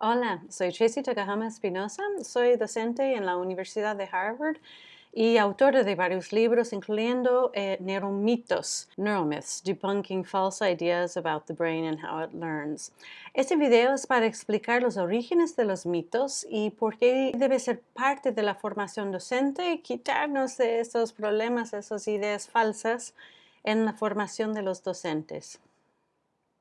Hola, soy Tracy Takahama Espinosa, soy docente en la Universidad de Harvard y autora de varios libros, incluyendo eh, Neuromitos, Neuromyths, Debunking False Ideas About the Brain and How It Learns. Este video es para explicar los orígenes de los mitos y por qué debe ser parte de la formación docente y quitarnos de esos problemas, esas ideas falsas en la formación de los docentes.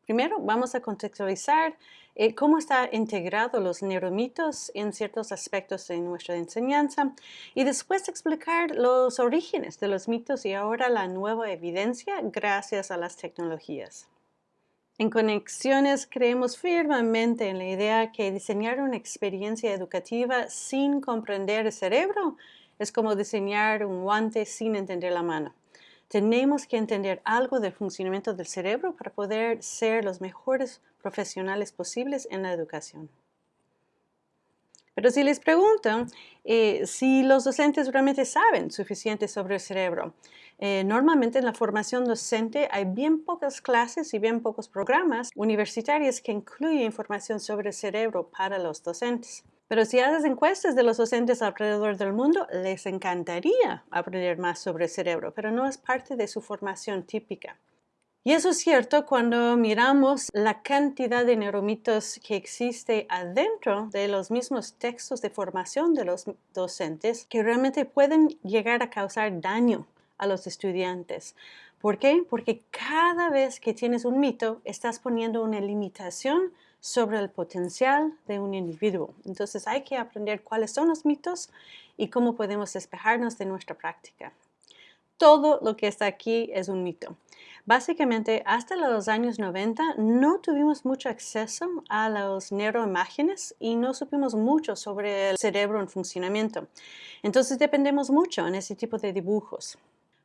Primero vamos a contextualizar eh, cómo están integrados los neuromitos en ciertos aspectos de nuestra enseñanza y después explicar los orígenes de los mitos y ahora la nueva evidencia gracias a las tecnologías. En Conexiones creemos firmemente en la idea que diseñar una experiencia educativa sin comprender el cerebro es como diseñar un guante sin entender la mano. Tenemos que entender algo del funcionamiento del cerebro para poder ser los mejores profesionales posibles en la educación. Pero si les pregunto eh, si los docentes realmente saben suficiente sobre el cerebro, eh, normalmente en la formación docente hay bien pocas clases y bien pocos programas universitarios que incluyen información sobre el cerebro para los docentes. Pero si haces encuestas de los docentes alrededor del mundo, les encantaría aprender más sobre el cerebro, pero no es parte de su formación típica. Y eso es cierto cuando miramos la cantidad de neuromitos que existe adentro de los mismos textos de formación de los docentes que realmente pueden llegar a causar daño a los estudiantes. ¿Por qué? Porque cada vez que tienes un mito, estás poniendo una limitación sobre el potencial de un individuo. Entonces hay que aprender cuáles son los mitos y cómo podemos despejarnos de nuestra práctica. Todo lo que está aquí es un mito. Básicamente, hasta los años 90 no tuvimos mucho acceso a las neuroimágenes y no supimos mucho sobre el cerebro en funcionamiento. Entonces dependemos mucho en ese tipo de dibujos.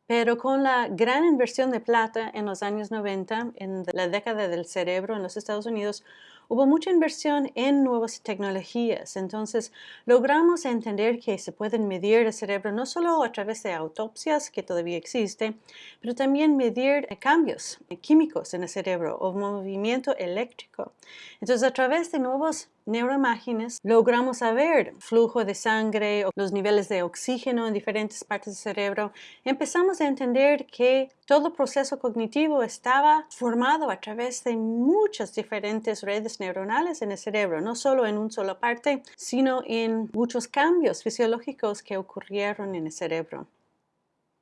Pero con la gran inversión de plata en los años 90, en la década del cerebro en los Estados Unidos, hubo mucha inversión en nuevas tecnologías. Entonces, logramos entender que se pueden medir el cerebro no solo a través de autopsias, que todavía existe, pero también medir cambios químicos en el cerebro o movimiento eléctrico. Entonces, a través de nuevos neuroimágenes logramos saber flujo de sangre los niveles de oxígeno en diferentes partes del cerebro. Empezamos a entender que todo proceso cognitivo estaba formado a través de muchas diferentes redes neuronales en el cerebro, no solo en una sola parte, sino en muchos cambios fisiológicos que ocurrieron en el cerebro.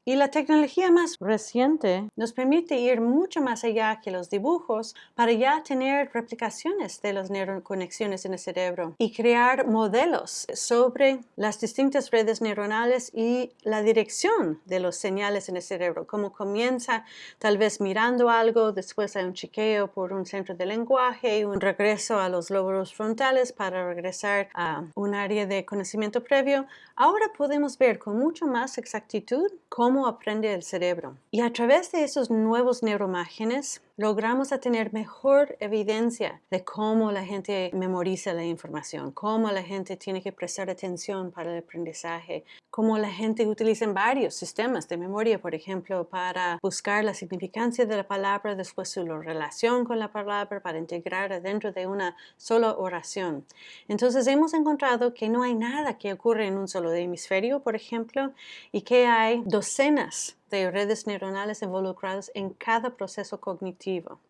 Y la tecnología más reciente nos permite ir mucho más allá que los dibujos para ya tener replicaciones de las neuroconexiones en el cerebro y crear modelos sobre las distintas redes neuronales y la dirección de los señales en el cerebro, cómo comienza tal vez mirando algo, después hay un chequeo por un centro de lenguaje, un regreso a los lóbulos frontales para regresar a un área de conocimiento previo. Ahora podemos ver con mucho más exactitud cómo cómo aprende el cerebro. Y a través de esos nuevos neuromágenes logramos a tener mejor evidencia de cómo la gente memoriza la información, cómo la gente tiene que prestar atención para el aprendizaje, cómo la gente utiliza varios sistemas de memoria, por ejemplo, para buscar la significancia de la palabra, después su relación con la palabra, para integrar dentro de una sola oración. Entonces hemos encontrado que no hay nada que ocurre en un solo hemisferio, por ejemplo, y que hay docenas de redes neuronales involucradas en cada proceso cognitivo.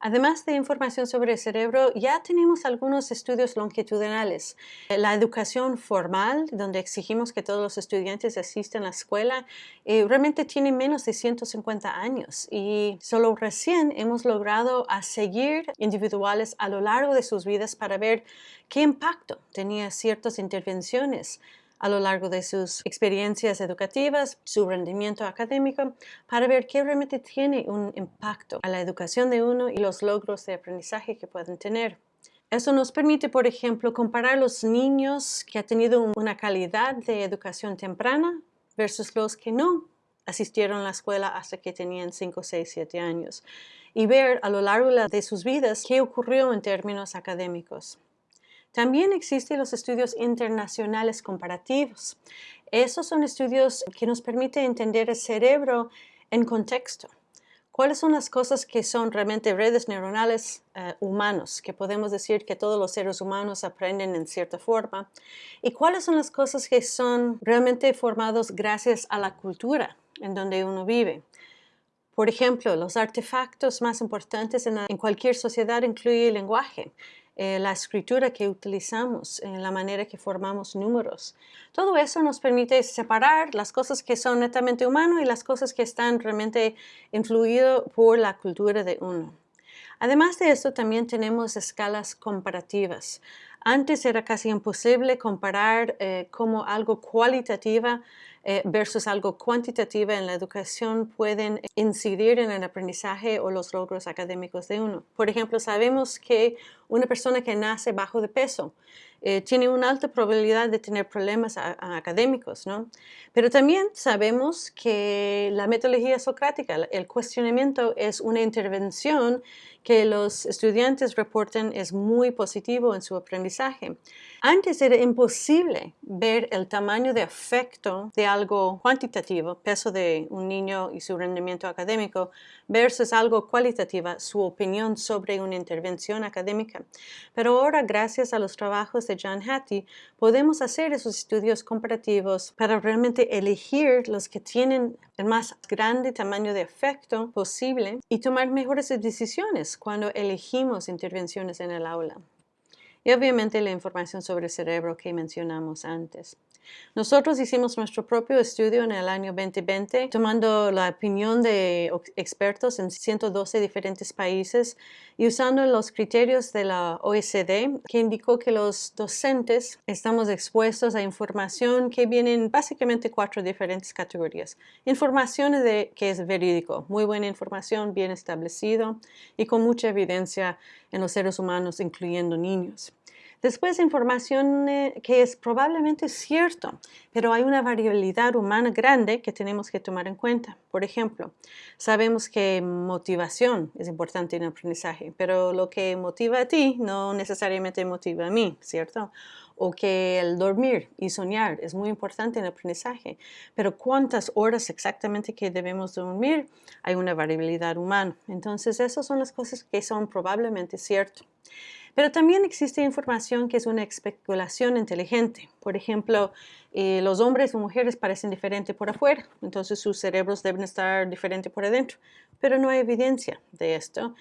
Además de información sobre el cerebro, ya tenemos algunos estudios longitudinales. La educación formal, donde exigimos que todos los estudiantes asistan a la escuela, eh, realmente tiene menos de 150 años y solo recién hemos logrado a seguir individuales a lo largo de sus vidas para ver qué impacto tenía ciertas intervenciones a lo largo de sus experiencias educativas, su rendimiento académico, para ver qué realmente tiene un impacto a la educación de uno y los logros de aprendizaje que pueden tener. Eso nos permite, por ejemplo, comparar los niños que han tenido una calidad de educación temprana versus los que no asistieron a la escuela hasta que tenían 5, 6, 7 años y ver a lo largo de sus vidas qué ocurrió en términos académicos. También existen los estudios internacionales comparativos. Esos son estudios que nos permiten entender el cerebro en contexto. ¿Cuáles son las cosas que son realmente redes neuronales uh, humanos, que podemos decir que todos los seres humanos aprenden en cierta forma? ¿Y cuáles son las cosas que son realmente formados gracias a la cultura en donde uno vive? Por ejemplo, los artefactos más importantes en, en cualquier sociedad incluyen el lenguaje. Eh, la escritura que utilizamos, en la manera que formamos números. Todo eso nos permite separar las cosas que son netamente humanas y las cosas que están realmente influidas por la cultura de uno. Además de esto, también tenemos escalas comparativas. Antes era casi imposible comparar eh, como algo cualitativo eh, versus algo cuantitativo en la educación pueden incidir en el aprendizaje o los logros académicos de uno. Por ejemplo, sabemos que una persona que nace bajo de peso eh, tiene una alta probabilidad de tener problemas académicos, ¿no? Pero también sabemos que la metodología socrática, el cuestionamiento es una intervención que los estudiantes reportan es muy positivo en su aprendizaje. Antes era imposible ver el tamaño de efecto de algo cuantitativo, peso de un niño y su rendimiento académico, versus algo cualitativo, su opinión sobre una intervención académica. Pero ahora, gracias a los trabajos de John Hattie, podemos hacer esos estudios comparativos para realmente elegir los que tienen el más grande tamaño de efecto posible y tomar mejores decisiones cuando elegimos intervenciones en el aula y obviamente la información sobre el cerebro que mencionamos antes. Nosotros hicimos nuestro propio estudio en el año 2020, tomando la opinión de expertos en 112 diferentes países y usando los criterios de la OECD, que indicó que los docentes estamos expuestos a información que viene en básicamente cuatro diferentes categorías. Información de, que es verídico, muy buena información, bien establecido y con mucha evidencia en los seres humanos, incluyendo niños. Después, información eh, que es probablemente cierto, pero hay una variabilidad humana grande que tenemos que tomar en cuenta. Por ejemplo, sabemos que motivación es importante en el aprendizaje, pero lo que motiva a ti no necesariamente motiva a mí, ¿cierto? o que el dormir y soñar es muy importante en el aprendizaje, pero cuántas horas exactamente que debemos dormir, hay una variabilidad humana. Entonces, esas son las cosas que son probablemente ciertas. Pero también existe información que es una especulación inteligente. Por ejemplo, eh, los hombres o mujeres parecen diferentes por afuera, entonces sus cerebros deben estar diferentes por adentro, pero no hay evidencia de esto.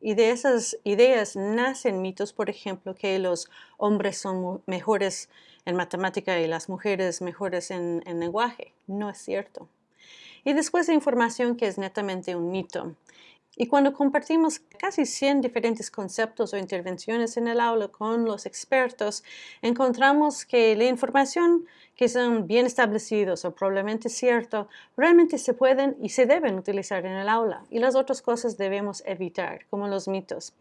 Y de esas ideas nacen mitos, por ejemplo, que los hombres son mejores en matemática y las mujeres mejores en, en lenguaje. No es cierto. Y después de información que es netamente un mito. Y cuando compartimos casi 100 diferentes conceptos o intervenciones en el aula con los expertos, encontramos que la información que son bien establecidos o probablemente cierto, realmente se pueden y se deben utilizar en el aula y las otras cosas debemos evitar, como los mitos.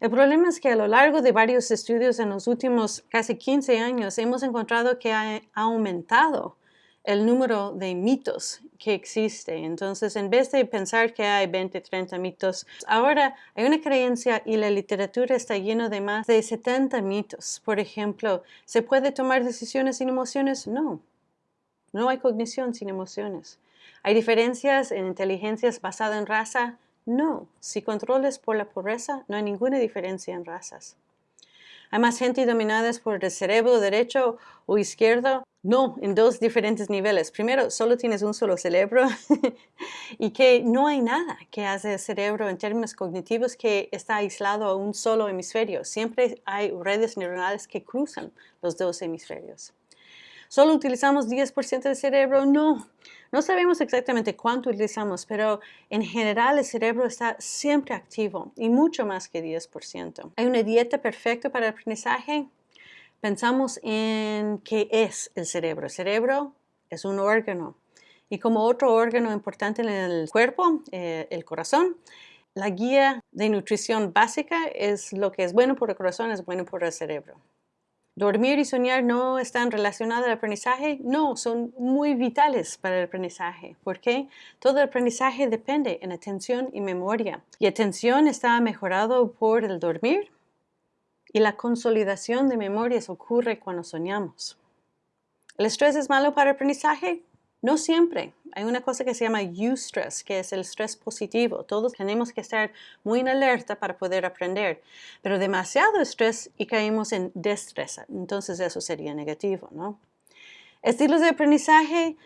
El problema es que a lo largo de varios estudios en los últimos casi 15 años hemos encontrado que ha aumentado el número de mitos que existe. Entonces, en vez de pensar que hay 20, 30 mitos, ahora hay una creencia y la literatura está llena de más de 70 mitos. Por ejemplo, ¿se puede tomar decisiones sin emociones? No. No hay cognición sin emociones. ¿Hay diferencias en inteligencias basadas en raza? No. Si controles por la pobreza, no hay ninguna diferencia en razas. ¿Hay más gente dominada por el cerebro derecho o izquierdo? No, en dos diferentes niveles. Primero, solo tienes un solo cerebro y que no hay nada que hace el cerebro en términos cognitivos que está aislado a un solo hemisferio. Siempre hay redes neuronales que cruzan los dos hemisferios. ¿Solo utilizamos 10% del cerebro? No, no sabemos exactamente cuánto utilizamos, pero en general el cerebro está siempre activo y mucho más que 10%. ¿Hay una dieta perfecta para el aprendizaje? pensamos en qué es el cerebro. El cerebro es un órgano y como otro órgano importante en el cuerpo, eh, el corazón, la guía de nutrición básica es lo que es bueno por el corazón, es bueno por el cerebro. ¿Dormir y soñar no están relacionados al aprendizaje? No, son muy vitales para el aprendizaje. ¿Por qué? Todo el aprendizaje depende en atención y memoria. Y atención está mejorado por el dormir, y la consolidación de memorias ocurre cuando soñamos. ¿El estrés es malo para el aprendizaje? No siempre. Hay una cosa que se llama eustress, que es el estrés positivo. Todos tenemos que estar muy en alerta para poder aprender. Pero demasiado estrés y caemos en destreza. Entonces eso sería negativo, ¿no? Estilos de aprendizaje,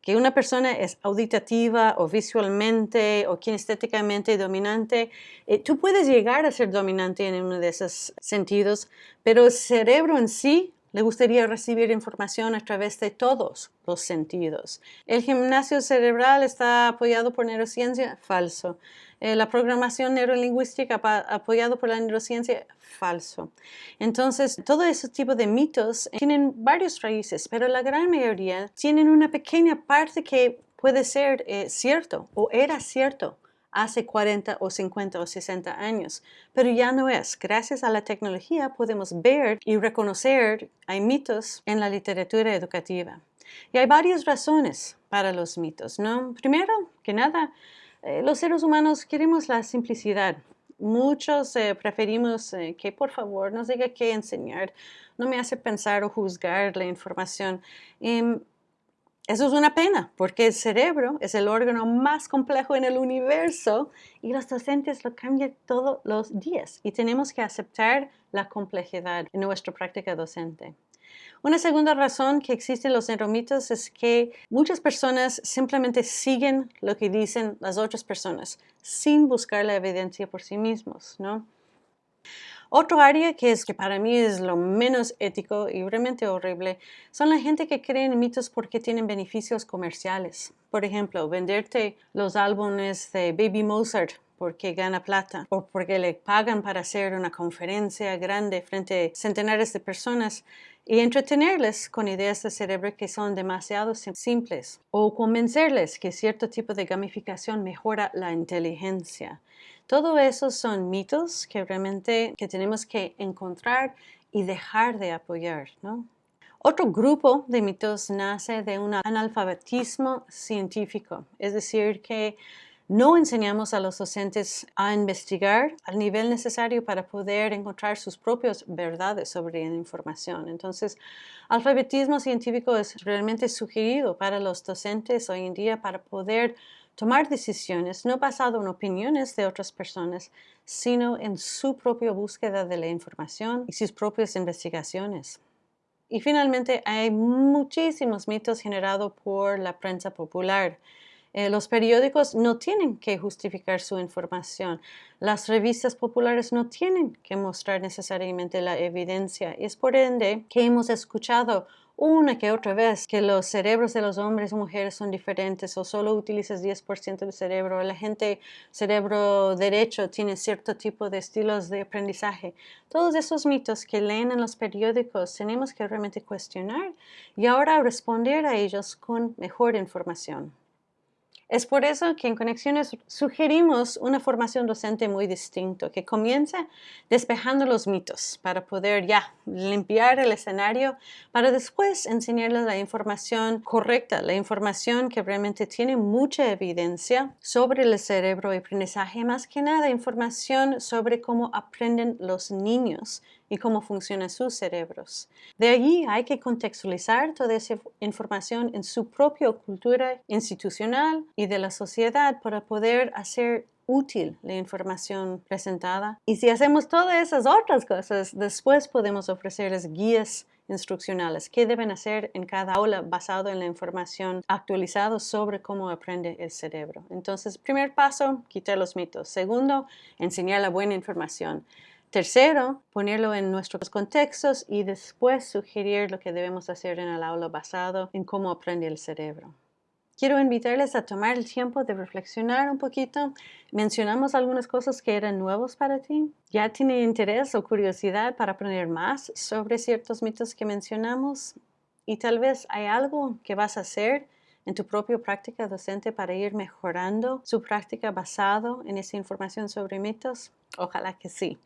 que una persona es auditativa o visualmente o kinestéticamente dominante, eh, tú puedes llegar a ser dominante en uno de esos sentidos, pero el cerebro en sí le gustaría recibir información a través de todos los sentidos. El gimnasio cerebral está apoyado por neurociencia, falso. Eh, la programación neurolingüística apoyado por la neurociencia, falso. Entonces, todo ese tipo de mitos tienen varios raíces, pero la gran mayoría tienen una pequeña parte que puede ser eh, cierto o era cierto hace 40 o 50 o 60 años, pero ya no es. Gracias a la tecnología podemos ver y reconocer hay mitos en la literatura educativa. Y hay varias razones para los mitos, ¿no? Primero que nada, eh, los seres humanos queremos la simplicidad. Muchos eh, preferimos eh, que por favor nos diga qué enseñar, no me hace pensar o juzgar la información. Em, eso es una pena, porque el cerebro es el órgano más complejo en el universo y los docentes lo cambian todos los días y tenemos que aceptar la complejidad en nuestra práctica docente. Una segunda razón que existen los neuromitos es que muchas personas simplemente siguen lo que dicen las otras personas sin buscar la evidencia por sí mismos, ¿no? Otro área que es que para mí es lo menos ético y realmente horrible son la gente que cree en mitos porque tienen beneficios comerciales. Por ejemplo, venderte los álbumes de Baby Mozart porque gana plata o porque le pagan para hacer una conferencia grande frente a centenares de personas y entretenerles con ideas de cerebro que son demasiado simples o convencerles que cierto tipo de gamificación mejora la inteligencia. Todo eso son mitos que realmente que tenemos que encontrar y dejar de apoyar, Otro grupo de mitos nace de un analfabetismo científico, es decir, que no enseñamos a los docentes a investigar al nivel necesario para poder encontrar sus propias verdades sobre la información. Entonces, alfabetismo científico es realmente sugerido para los docentes hoy en día para poder tomar decisiones no basado en opiniones de otras personas, sino en su propia búsqueda de la información y sus propias investigaciones. Y finalmente, hay muchísimos mitos generados por la prensa popular. Eh, los periódicos no tienen que justificar su información. Las revistas populares no tienen que mostrar necesariamente la evidencia. Y es por ende que hemos escuchado una que otra vez que los cerebros de los hombres y mujeres son diferentes o solo utilizas 10% del cerebro, la gente cerebro derecho tiene cierto tipo de estilos de aprendizaje. Todos esos mitos que leen en los periódicos tenemos que realmente cuestionar y ahora responder a ellos con mejor información. Es por eso que en Conexiones sugerimos una formación docente muy distinta, que comienza despejando los mitos para poder ya limpiar el escenario, para después enseñarles la información correcta, la información que realmente tiene mucha evidencia sobre el cerebro y aprendizaje, más que nada información sobre cómo aprenden los niños y cómo funcionan sus cerebros. De allí hay que contextualizar toda esa información en su propia cultura institucional y de la sociedad para poder hacer útil la información presentada. Y si hacemos todas esas otras cosas, después podemos ofrecerles guías instruccionales que deben hacer en cada aula basado en la información actualizada sobre cómo aprende el cerebro. Entonces, primer paso, quitar los mitos. Segundo, enseñar la buena información. Tercero, ponerlo en nuestros contextos y después sugerir lo que debemos hacer en el aula basado en cómo aprende el cerebro. Quiero invitarles a tomar el tiempo de reflexionar un poquito. Mencionamos algunas cosas que eran nuevos para ti. ¿Ya tiene interés o curiosidad para aprender más sobre ciertos mitos que mencionamos? Y tal vez hay algo que vas a hacer en tu propia práctica docente para ir mejorando su práctica basado en esa información sobre mitos? Ojalá que sí.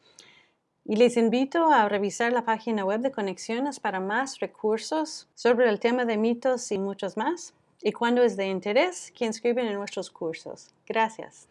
Y les invito a revisar la página web de Conexiones para más recursos sobre el tema de mitos y muchos más. Y cuando es de interés, que inscriben en nuestros cursos. Gracias.